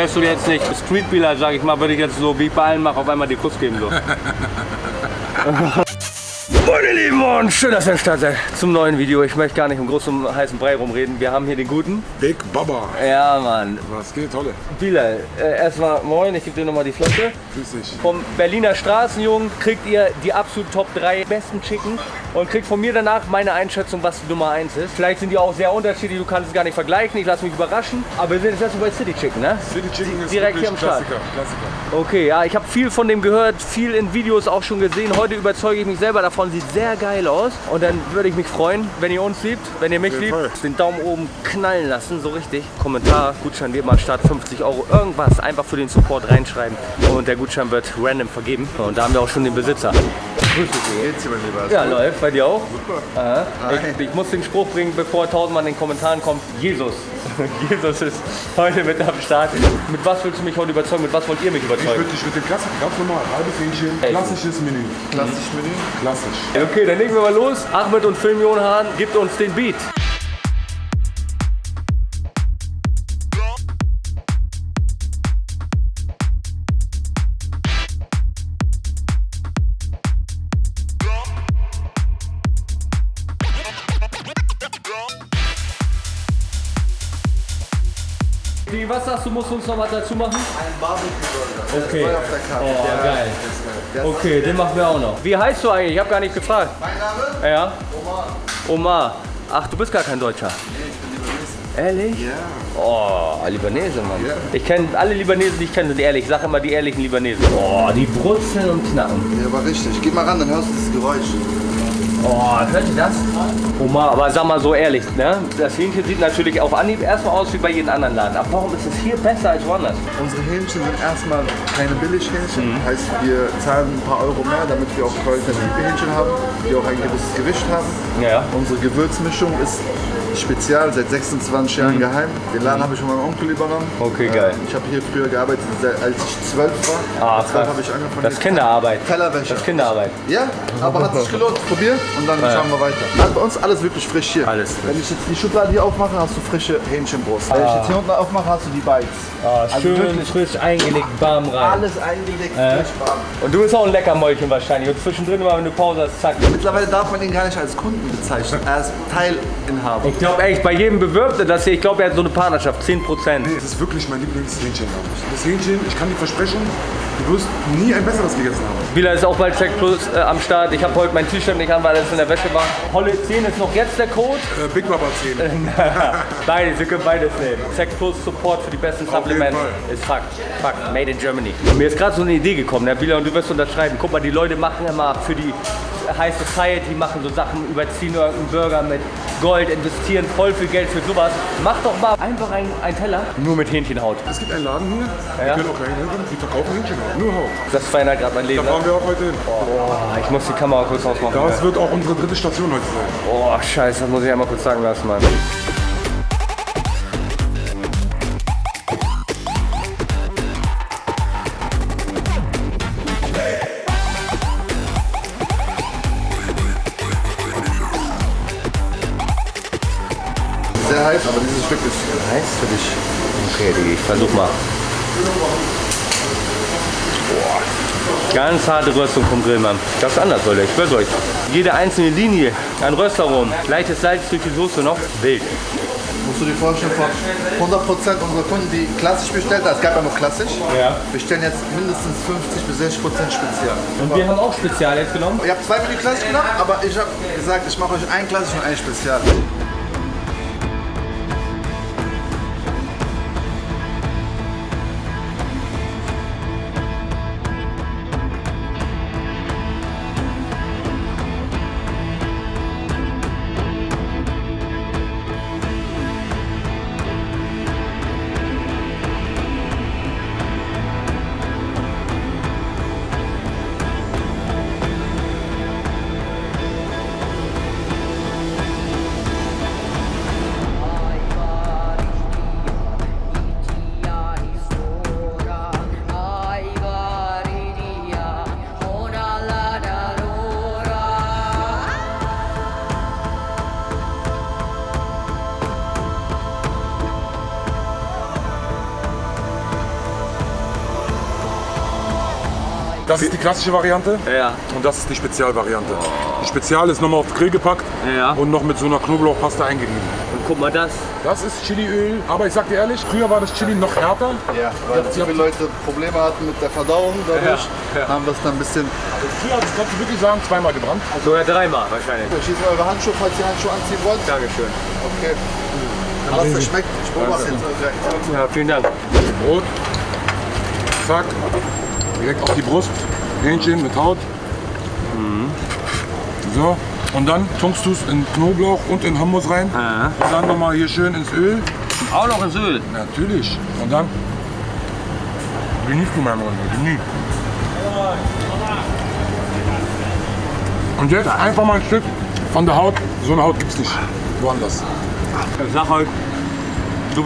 wärst du jetzt nicht Streetbealer, sag ich mal, würde ich jetzt so wie ich bei allen mache, auf einmal die Kuss geben. So. Und schön, dass ihr am Start seid zum neuen Video. Ich möchte gar nicht im großen heißen Brei rumreden. Wir haben hier den guten. Big Baba. Ja, Mann. Was geht, Tolle? Bilal, äh, erstmal moin, ich gebe dir nochmal die Flasche. Grüß dich. Vom Berliner Straßenjungen kriegt ihr die absolut Top 3 besten Chicken und kriegt von mir danach meine Einschätzung, was die Nummer 1 ist. Vielleicht sind die auch sehr unterschiedlich, du kannst es gar nicht vergleichen, ich lasse mich überraschen. Aber wir sind jetzt erstmal bei City Chicken, ne? City Chicken ist Direkt hier am Start. Klassiker. Klassiker. Okay, ja, ich habe viel von dem gehört, viel in Videos auch schon gesehen. Heute überzeuge ich mich selber davon, sieht sehr geil aus. Und dann würde ich mich freuen, wenn ihr uns liebt, wenn ihr mich liebt, Fall. den Daumen oben knallen lassen, so richtig. Kommentar, Gutschein wird mal Start 50 Euro, irgendwas einfach für den Support reinschreiben. Und der Gutschein wird random vergeben. Und da haben wir auch schon den Besitzer. Grüß dich. Geht's dir, mein Lieber? Ja, läuft. Bei dir auch? Super. Ich, ich muss den Spruch bringen, bevor tausendmal in den Kommentaren kommt. Jesus. Jesus ist heute mit am Start. Mit was willst du mich heute überzeugen? Mit was wollt ihr mich Ich überzeugen? würde dich mit dem Klassiker, ganz normal, halbes Hähnchen, klassisches Menü. Klassisch Menü. Klassisch. Okay, dann legen wir mal los. Ahmed und Filmion Hahn gibt uns den Beat. Was sagst du, musst du uns noch was dazu machen? Ein Barbecue-Burger. Okay. Der auf der Karte. Oh, Der- geil. der Okay, den machen wir auch noch. Wie heißt du eigentlich? Ich habe gar nicht gefragt. Mein Name? Ja? Omar. Omar. Ach, du bist gar kein Deutscher. Nee, ich bin Libanese. Ehrlich? Ja. Oh, Libanese, Mann. Ja. Ich kenne alle Libanesen, die ich kenne, sind ehrlich. Ich sage immer die ehrlichen Libanesen. Oh, die brutzeln und knacken. Ja, aber richtig. Geh mal ran, dann hörst du das Geräusch. Oh, hört ihr das? Omar, aber sag mal so ehrlich, ne? Das Hähnchen sieht natürlich auf Anhieb erstmal aus wie bei jedem anderen Laden. Aber warum ist es hier besser als woanders? Unsere Hähnchen sind erstmal keine Billighähnchen. Heißt, wir zahlen ein paar Euro mehr, damit wir auch qualitative Hähnchen haben, die auch ein gewisses Gewicht haben. Ja. Unsere Gewürzmischung ist spezial, seit 26 Jahren geheim. Den Laden habe ich von meinem Onkel übernommen. Mhm. Okay, geil. Ich habe hier früher gearbeitet, seit- als ich zwölf war. Ah, zwölf habe ich angefangen. Das ist Kinderarbeit. Tellerwäsche. Das ist Kinderarbeit. Ja, aber hat sich gelohnt. Probier und dann schauen wir weiter. Also bei uns alles wirklich frisch hier. Alles frisch. Wenn ich jetzt die Schublade hier aufmache, hast du frische Hähnchenbrust. Wenn ich jetzt hier unten aufmache, hast du die Bites. Also schön frisch eingelegt, warm rein. alles eingelegt, frisch warm. Und du bist auch ein Leckermäulchen wahrscheinlich. Und zwischendrin immer, wenn du Pause hast, zack. Mittlerweile darf man ihn gar nicht als Kunden bezeichnen. Er ist Teilinhaber. Ich glaube echt, bei jedem Bewirbten das hier, ich glaube, er hat so eine Partnerschaft, 10 Prozent. Nee, es ist wirklich mein Lieblingshähnchen, glaube ich. Das Hähnchen, ich kann dir versprechen, du wirst nie ein besseres gegessen haben. Spieler ist auch bald Check Plus äh, am Start. Ich habe heute mein T-Shirt nicht an, weil es in der Wäsche war. Holle 10 ist noch jetzt der Code. Äh, Big Baba 10. Beides, wir können beides nehmen. Check Plus Support für die besten Supplements ist Fakt. Fakt. Made in Germany. Mir ist gerade so eine Idee gekommen, Herr Bieler, und du wirst unterschreiben. Guck mal, die Leute machen immer für die High Society, machen so Sachen, überziehen irgendeinen Burger mit Gold, investieren voll viel Geld für sowas. Mach doch mal einfach einen, einen Teller nur mit Hähnchenhaut. Es gibt einen Laden hier, Ja. wir können auch reinhören, die verkaufen Hähnchenhaut, nur Haut. Das verändert gerade mein Leben. Da Ne? fahren wir auch heute hin. Boah, ich muss die Kamera kurz ausmachen. Das wird auch unsere dritte Station heute sein. Boah, scheiße, das muss ich einmal kurz sagen lassen, Mann. Heiß, aber dieses Stück ist heiß für dich. Okay, Digi, ich versuch mal. Boah. Ganz harte Röstung vom Grill, Mann. Das ist anders, Leute, ich schwör's euch. Jede einzelne Linie an Röstaromen, leichtes Salz durch die Soße noch, wild. Musst du dir vorstellen, von 100% unserer Kunden, die klassisch bestellt haben, es gab ja noch klassisch, Ja. bestellen jetzt mindestens 50 bis 60% spezial. Und wir haben auch Spezial jetzt genommen. Ich habe zwei Menü klassisch genommen, aber ich habe gesagt, ich mache euch ein klassisch und ein spezial. Das ist die klassische Variante. Ja. Und das ist die Spezialvariante. Die Spezial ist nochmal auf den Grill gepackt Ja. und noch mit so einer Knoblauchpaste eingerieben. Und guck mal das. Das ist Chiliöl, aber ich sag dir ehrlich, früher war das Chili noch härter. Ja, weil zu viele Leute Probleme hatten mit der Verdauung dadurch, Ja, ja. haben wir es dann ein bisschen. Früher hat es, kannst du wirklich sagen, zweimal gebrannt. Sogar dreimal wahrscheinlich. Schießen eure Handschuhe, falls ihr Handschuhe anziehen wollt. Dankeschön. Okay. Aber es schmeckt. Ich beobachte jetzt direkt. Ja, vielen Dank. Brot. Zack. Direkt auf die Brust. Hähnchen mit Haut. So. Und dann tunkst du es in Knoblauch und in Hummus rein. Ja. Und dann nochmal hier schön ins Öl. Auch noch ins Öl. Natürlich. Und dann genießt du, mein Freund. Genieß. Und jetzt einfach mal ein Stück von der Haut. So eine Haut gibt es nicht woanders. Ich sag euch,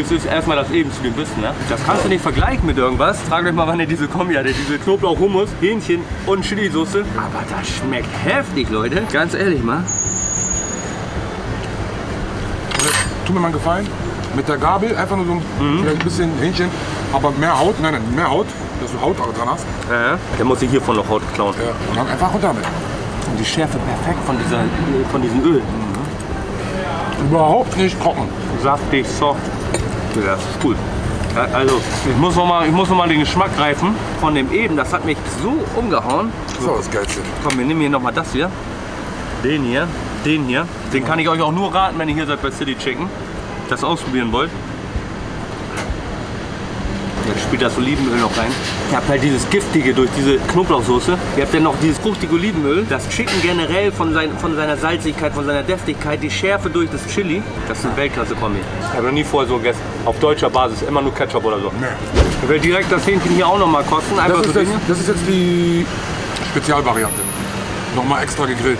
es ist, erstmal das eben zu dem Wissen. Ne? Das kannst du nicht vergleichen mit irgendwas. Fragt euch mal, wann ihr diese Kombi hattet. Diese Knoblauch, Hummus, Hähnchen und Chili-Soße. Aber das schmeckt heftig, Leute. Ganz ehrlich mal. Und jetzt tu mir mal einen Gefallen. Mit der Gabel einfach nur so ein, vielleicht ein bisschen Hähnchen, aber mehr Haut. Nein, nein, mehr Haut, dass du Haut dran hast. Ja. Der muss sich hiervon noch Haut klauen. Ja. Und dann einfach runter damit. Und die Schärfe perfekt von, dieser, von diesem Öl. Überhaupt nicht trocken. Saftig, soft. Ja, das ist cool. Also, ich muss, noch mal, ich muss noch mal den Geschmack greifen von dem eben. Das hat mich so umgehauen. Das auch das Geilste. Komm, wir nehmen hier noch mal das hier. Den hier. Den hier. Den kann ich euch auch nur raten, wenn ihr hier seid bei City Chicken. Das ausprobieren wollt. Jetzt spielt das Olivenöl noch rein. Ihr habt halt dieses Giftige durch diese Knoblauchsoße. Ihr habt dann noch dieses fruchtige Olivenöl. Das Chicken generell von, sein, von seiner Salzigkeit, von seiner Deftigkeit. Die Schärfe durch das Chili. Das ist eine Weltklasse-Kombi. Ich habe noch nie vorher so gegessen. Auf deutscher Basis. Immer nur Ketchup oder so. Nee. Ich will direkt das Hähnchen hier auch noch mal kosten. Einfach Das so ist, jetzt, Dinge. das ist jetzt die Spezialvariante. Nochmal extra gegrillt.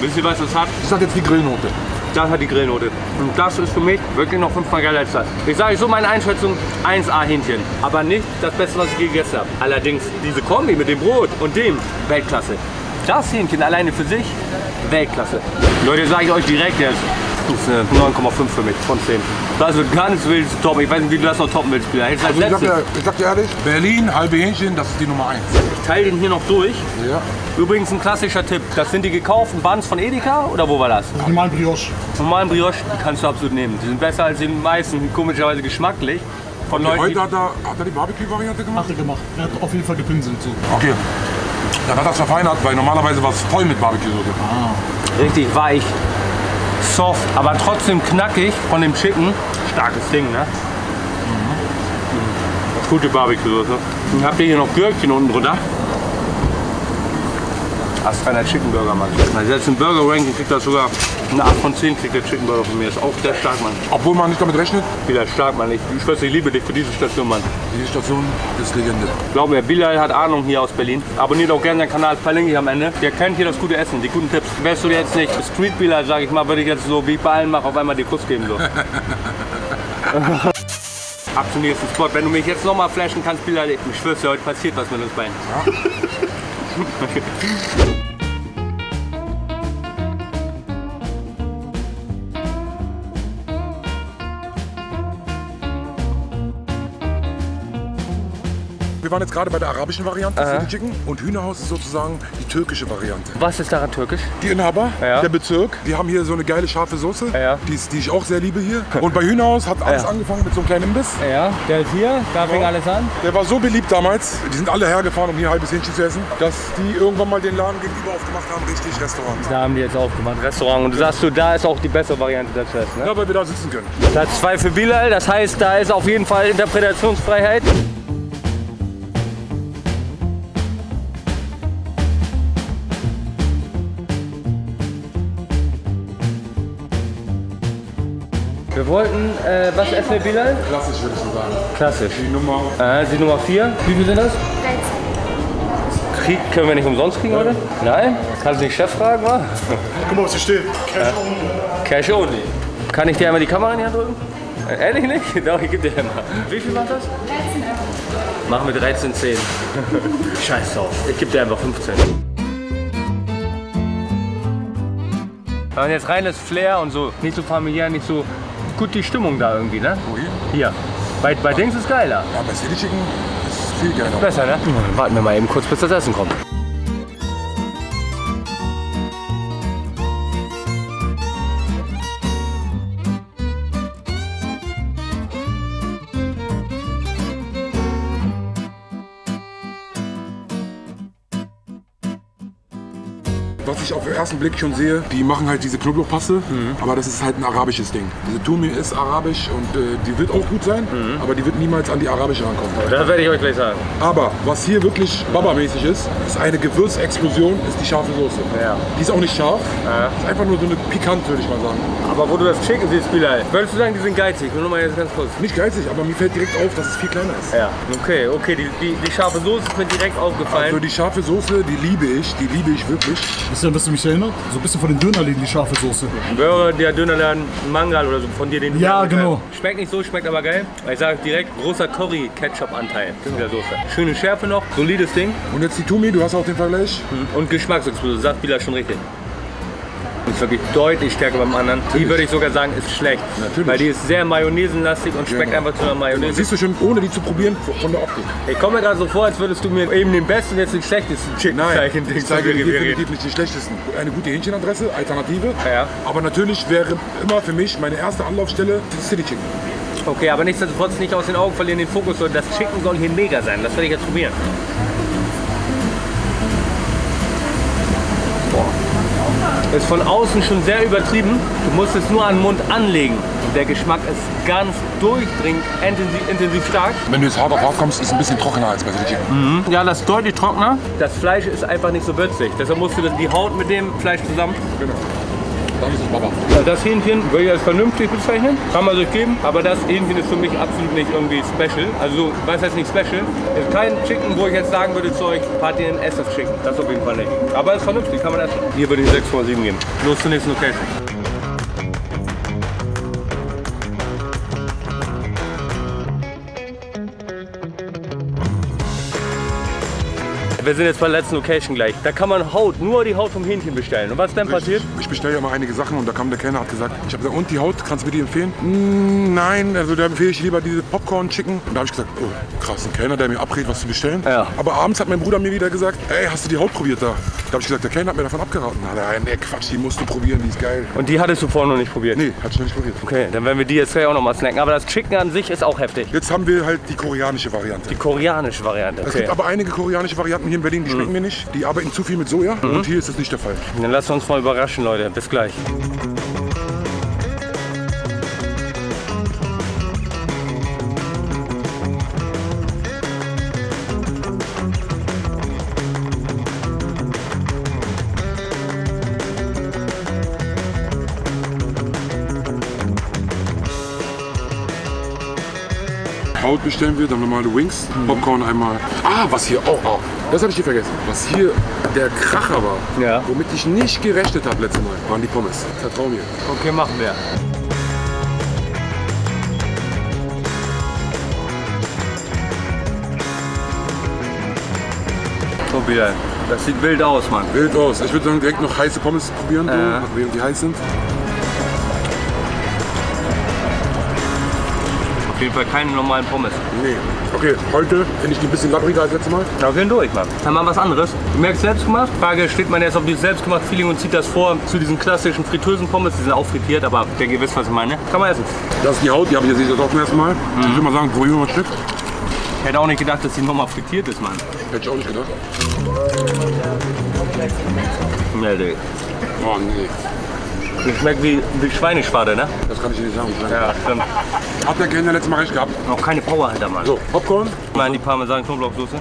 Wisst ihr, was das hat? Das hat jetzt die Grillnote. Das hat die Grillnote. Und das ist für mich wirklich noch fünfmal geiler als das. Ich sage so meine Einschätzung, 1A Hähnchen. Aber nicht das Beste, was ich gegessen habe. Allerdings diese Kombi mit dem Brot und dem, Weltklasse. Das Hähnchen alleine für sich, Weltklasse. Leute, sage ich euch direkt jetzt. Das ist eine 9,5 für mich von 10. Das wird nicht wild toppen. Ich weiß nicht, wie du das noch toppen willst. Jetzt als Also ich, sag dir, ich sag dir ehrlich, Berlin, halbe Hähnchen, das ist die Nummer 1. Ich teile den hier noch durch. Ja. Übrigens ein klassischer Tipp. Das sind die gekauften Buns von Edeka oder wo war das? Normalen Brioche. normalen Brioche, die kannst du absolut nehmen. Die sind besser als die meisten, komischerweise geschmacklich. Von Leuten, Heute hat er, hat er die Barbecue-Variante gemacht? Hat er gemacht. Er hat auf jeden Fall gepinselt. So. Okay. Dann hat er es verfeinert, weil normalerweise war es voll mit Barbecue-Soße. richtig weich, soft, aber trotzdem knackig von dem Chicken. Starkes Ding, ne? Mhm. Gute Barbecue-Soße. Dann habt ihr hier noch Gürkchen unten drunter. Astreiner Chicken Burger, Mann. Also jetzt im Burger Ranking kriegt das sogar eine 8 von 10 kriegt der Chicken Burger von mir. Ist auch der stark, Mann. Obwohl man nicht damit rechnet, Wieder stark, Mann. Ich, ich schwör's, ich liebe dich für diese Station, Mann. diese Station ist Legende. Glaub mir, Bilal hat Ahnung hier aus Berlin. Abonniert auch gerne seinen Kanal, verlinke ich am Ende. Der kennt hier das gute Essen, die guten Tipps. Wärst du jetzt nicht Street Bilal, sag ich mal, würde ich jetzt so wie ich bei allen mache, auf einmal dir Kuss geben. So. Ab zum nächsten Spot. Wenn du mich jetzt nochmal flashen kannst, Bilal, ich schwör's dir, heute passiert was mit uns beiden. Wir waren jetzt gerade bei der arabischen Variante, City Chicken. Und Hühnerhaus ist sozusagen die türkische Variante. Was ist daran türkisch? Die Inhaber, Ja. der Bezirk, die haben hier so eine geile scharfe Soße, Ja. die, die ich auch sehr liebe hier. Und bei Hühnerhaus hat alles Ja. angefangen mit so einem kleinen Imbiss. Ja, der ist hier, da fing alles an. Der war so beliebt damals, die sind alle hergefahren, um hier halbes Hähnchen zu essen, dass die irgendwann mal den Laden gegenüber aufgemacht haben, richtig Restaurant. Da haben die jetzt aufgemacht, Restaurant. Und du sagst du, da ist auch die bessere Variante des Tests, ne? Ja, weil wir da sitzen können. Platz 2 für Bilal, das heißt, da ist auf jeden Fall Interpretationsfreiheit. Wir wollten, äh, was essen wir Bilal? Klassisch würde ich so sagen. Klassisch. Die Nummer Äh, die Nummer 4. Wie viel sind das? 13. Krieg, können wir nicht umsonst kriegen heute? Nein? Kannst du nicht Chef fragen, wa? Guck mal, was hier steht. Cash only. Cash only. Kann ich dir einmal die Kamera in die Hand drücken? Äh, ehrlich nicht? Doch, ich geb dir einmal. Wie viel macht das? 13 Euro. Machen wir 13,10. Scheiß drauf. Ich gebe dir einfach 15. Und jetzt reines Flair und so. Nicht so familiär, nicht so gut die Stimmung da irgendwie, ne? Wo hier? Hier. Bei, bei Dings ist geiler. Ja, bei City Chicken ist viel geiler. Besser, ne? Dann warten wir mal eben kurz, bis das Essen kommt. Ersten Blick schon sehe, die machen halt diese Knoblauchpaste, Mhm. aber das ist halt ein arabisches Ding. Diese Tumi ist arabisch und äh, die wird auch gut sein, Mhm. aber die wird niemals an die arabische rankommen. Das werde ich euch gleich sagen. Aber was hier wirklich Baba-mäßig ist, ist eine Gewürzexplosion, ist die scharfe Soße. Ja. Die ist auch nicht scharf, ist einfach nur so eine pikant, würde ich mal sagen. Aber wo du das Chicken siehst, Bilal, würdest du sagen, die sind geizig? Nur noch mal jetzt ganz kurz. Nicht geizig, aber mir fällt direkt auf, dass es viel kleiner ist. Ja. Okay, okay, die, die, die scharfe Soße ist mir direkt aufgefallen. Also die scharfe Soße, die liebe ich, die liebe ich wirklich. Wisst ihr, an was du mich erinnert? So ein bisschen von den Dönerläden, die scharfe Soße. Burger, der Dönerladen, Mangal oder so, von dir den Ja, genau. Schmeckt nicht so, schmeckt aber geil. Ich sage direkt, großer Curry-Ketchup-Anteil in der Soße. Schöne Schärfe noch, solides Ding Und jetzt die Tumi, du hast auch den Vergleich. und Geschmacksexplosion, sagt Bila schon richtig. Ist wirklich deutlich stärker beim anderen. Die würde ich sogar sagen, ist schlecht. Natürlich. Weil die ist sehr mayonnaisenlastig und schmeckt Genau. einfach zu einer Mayonnaise. Siehst du schon, ohne die zu probieren, von der Optik. Ich komme mir gerade so vor, als würdest du mir eben den besten, jetzt den schlechtesten Chicken zeigen. ich zeige dir definitiv nicht die schlechtesten. Eine gute Hähnchenadresse, Alternative. Ja. Aber natürlich wäre immer für mich meine erste Anlaufstelle City Chicken. Okay, aber nichtsdestotrotz nicht aus den Augen verlieren, den Fokus. Das Chicken soll hier mega sein. Das werde ich jetzt probieren. Ist von außen schon sehr übertrieben. Du musst es nur an den Mund anlegen. Der Geschmack ist ganz durchdringend, intensiv, intensiv stark. Wenn du jetzt hart auf hart kommst, ist es ein bisschen trockener als bei City Chicken. Ja, das ist deutlich trockener. Das Fleisch ist einfach nicht so würzig. Deshalb musst du die Haut mit dem Fleisch zusammen. Genau. Dann ist es Baba. Ja, Das Hähnchen würde ich als vernünftig bezeichnen, kann man sich geben, aber das Hähnchen ist für mich absolut nicht irgendwie special. Also, was heißt nicht special? Ist kein Chicken, wo ich jetzt sagen würde zu euch, Party in Ess das Chicken. Das auf jeden Fall nicht. Aber ist vernünftig, kann man essen. Hier würde ich 6,7 geben. Los zur nächsten Location. Wir sind jetzt bei der letzten Location gleich. Da kann man Haut, nur die Haut vom Hähnchen bestellen. Und was ist dann passiert? Ich bestelle ja mal einige Sachen und da kam der Kellner hat gesagt, ich habe gesagt, und die Haut, kannst du mir die empfehlen? Mm, nein, also da empfehle ich lieber diese Popcorn Chicken. Und da habe ich gesagt, oh krass, ein Kellner, der mir abrät, was zu bestellen. Ja. Aber abends hat mein Bruder mir wieder gesagt, ey, hast du die Haut probiert da? Da habe ich gesagt, der Kellner hat mir davon abgeraten. Nein, nee, Quatsch, die musst du probieren, die ist geil. Und die hattest du vorher noch nicht probiert? Nee, hat ich noch nicht probiert. Okay, dann werden wir die jetzt gleich auch noch mal snacken. Aber das Chicken an sich ist auch heftig. Jetzt haben wir halt die koreanische Variante. Die koreanische Variante. Es Okay. gibt aber einige koreanische Varianten hier in Berlin, die schmecken mir nicht. Die arbeiten zu viel mit Soja und hier ist das nicht der Fall. Dann lasst uns mal überraschen, Leute. Bis gleich. Haut bestellen wir, dann normale Wings, Popcorn einmal. Ah, was hier auch, oh, das habe ich dir vergessen. Was hier der Kracher war, Ja. womit ich nicht gerechnet habe letztes Mal, waren die Pommes. Vertrau mir. Okay, machen wir. So wieder. Das sieht wild aus, Mann. Wild aus. Ich würde sagen, direkt noch heiße Pommes probieren, so, Ja. während die heiß sind. Auf jeden Fall keine normalen Pommes. Nee. Okay, heute finde ich die ein bisschen labbriger als letztes Mal. Da gehen durch, Mann. Dann mal was anderes. Du merkst selbst gemacht. Frage, steht man jetzt auf dieses selbstgemacht Feeling und zieht das vor zu diesen klassischen fritösen Pommes. Die sind auch frittiert, aber ich denke, ihr wisst, was ich meine. Kann man essen. Das ist die Haut, die habe ich jetzt auch zum ersten Mal. Ich würde mal sagen, probieren wir mal ein Stück. Ich hätte auch nicht gedacht, dass die nochmal frittiert ist, Mann. Hätte ich auch nicht gedacht. Nee, nee. Oh nee, Die schmeckt wie, wie Schweineschwade, ne? das kann ich dir nicht sagen. Ja, stimmt. Hat der Kellner letztes Mal recht gehabt. Noch keine Power hinter, Mann. So, Popcorn. Mal in die Parmesan-Knoblauchsoße.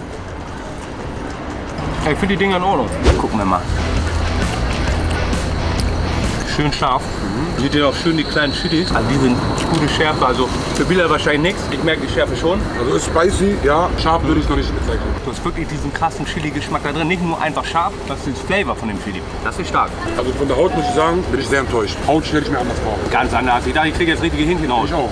Ich finde die Dinger in Ordnung. Gucken wir mal. Schön scharf. Seht ihr auch schön die kleinen Chilis. Also die sind gute Schärfe. Also für Bilder wahrscheinlich nichts. Ich merke die Schärfe schon. Also ist spicy, ja. Scharf würde ich noch nicht bezeichnen. Du hast wirklich diesen krassen Chili-Geschmack da drin. Nicht nur einfach scharf, das ist das Flavor von dem Chili. Das ist stark. Also von der Haut muss ich sagen, bin ich sehr enttäuscht. Haut stelle ich mir anders vor. Ganz anders. Ich dachte, ich kriege jetzt richtige Hähnchen aus. Ich auch.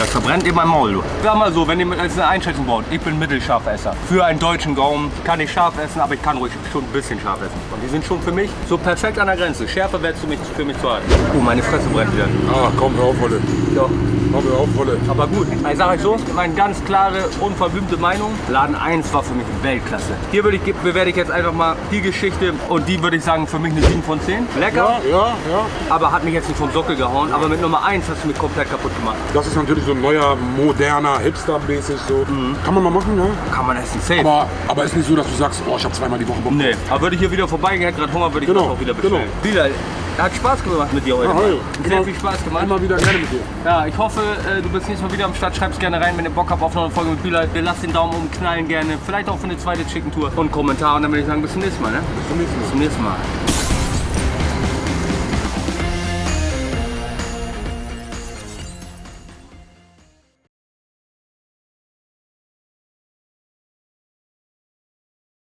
Das verbrennt in meinem Maul, du. Sag mal so, wenn ihr als eine Einschätzung baut, ich bin Mittelscharfesser. Für einen deutschen Gaumen kann ich scharf essen, aber ich kann ruhig schon ein bisschen scharf essen. Und die sind schon für mich so perfekt an der Grenze. Schärfer wärst du mich für mich zu hart. Oh, meine Fresse brennt wieder. Ah, komm, hör auf, Wolle. Ja. Hör mir auf, Wolle. Aber gut, ich sage euch so, meine ganz klare, unverblümte Meinung. Laden 1 war für mich Weltklasse. Hier würde ich, bewerte ich jetzt einfach mal die Geschichte und die würde ich sagen, für mich eine 7 von 10. Lecker, Ja, ja, ja. aber hat mich jetzt nicht vom Sockel gehauen. Aber mit Nummer 1 hast du mich komplett kaputt gemacht. Das ist natürlich so ein neuer, moderner, hipster-mäßig so. Kann man mal machen, ne? Kann man essen, safe. Aber, aber ist nicht so, dass du sagst, oh, ich habe zweimal die Woche Bock. Nee, aber würde ich hier wieder vorbeigehen, hätte gerade Hunger, würde ich Genau, das auch wieder bestellen. Wieder, hat Spaß gemacht mit dir heute. Ja, Mann. hey, Sehr immer- viel Spaß gemacht. Immer wieder gerne mit dir. Ja, ich hoffe, äh, du bist nächstes Mal wieder am Start. Schreib's gerne rein, wenn ihr Bock habt auf noch eine Folge mit Bilal. Lasst den Daumen oben knallen gerne. Vielleicht auch für eine zweite Chicken Tour und Kommentar. Und dann würde ich sagen, bis zum nächsten Mal. Ne? Bis zum nächsten Mal. Bis zum nächsten Mal.